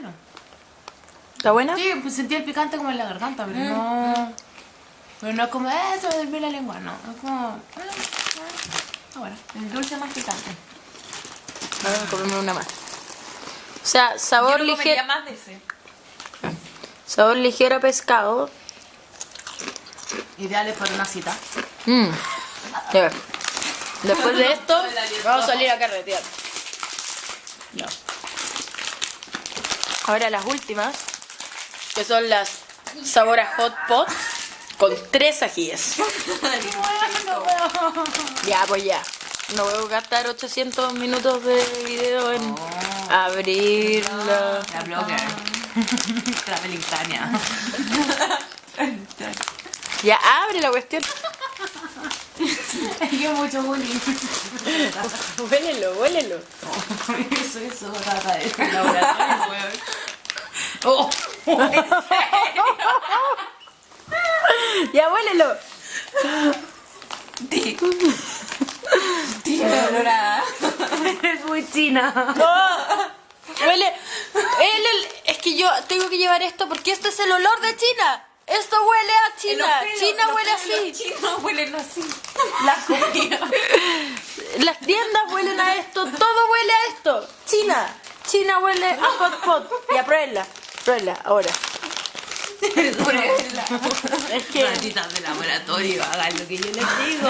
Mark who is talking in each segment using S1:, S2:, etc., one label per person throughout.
S1: bueno.
S2: ¿Está buena?
S1: Sí, pues sentí el picante como en la garganta, pero no. Pero no es como, eh, se me desvió la lengua, no. Es como. eh, está bueno. El dulce más picante.
S2: Vamos a comerme una más. O sea, sabor ligero.
S1: más de ese.
S2: Sabor ligero a pescado.
S1: Ideales para una cita.
S2: Mm. Ves. Después de esto, vamos a salir a carretear. No. Ahora las últimas, que son las sabor a hot pot con tres ajíes. Ya, pues ya. No voy a gastar 800 minutos de video en abrirla.
S1: La blogger. Traveling Tania.
S2: Ya abre la cuestión.
S1: Es que mucho bullying.
S2: Huélelo, huélelo.
S1: Eso, eso, trata de Oh,
S2: Ya huélelo.
S1: tiene olor a...
S2: Es muy china. Huele. el- el- es que yo tengo que llevar esto porque esto es el olor de China. Esto huele a China. China huele así.
S1: Chinos huelen así. La comida.
S2: Las tiendas huelen a esto. Todo huele a esto. China. China huele a hot pot. Ya pruébenla. Pruébenla ahora.
S1: Pruébenla.
S2: Es que.
S1: Malditas de laboratorio, hagan lo que yo les digo.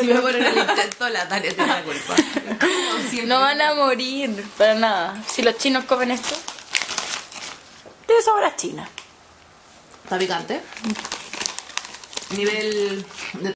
S1: Si me ponen el intento, la Tania tiene la culpa.
S2: No van a morir. Para nada. Si los chinos comen esto. Tiene sabor a China.
S1: ¿Está picante? Nivel de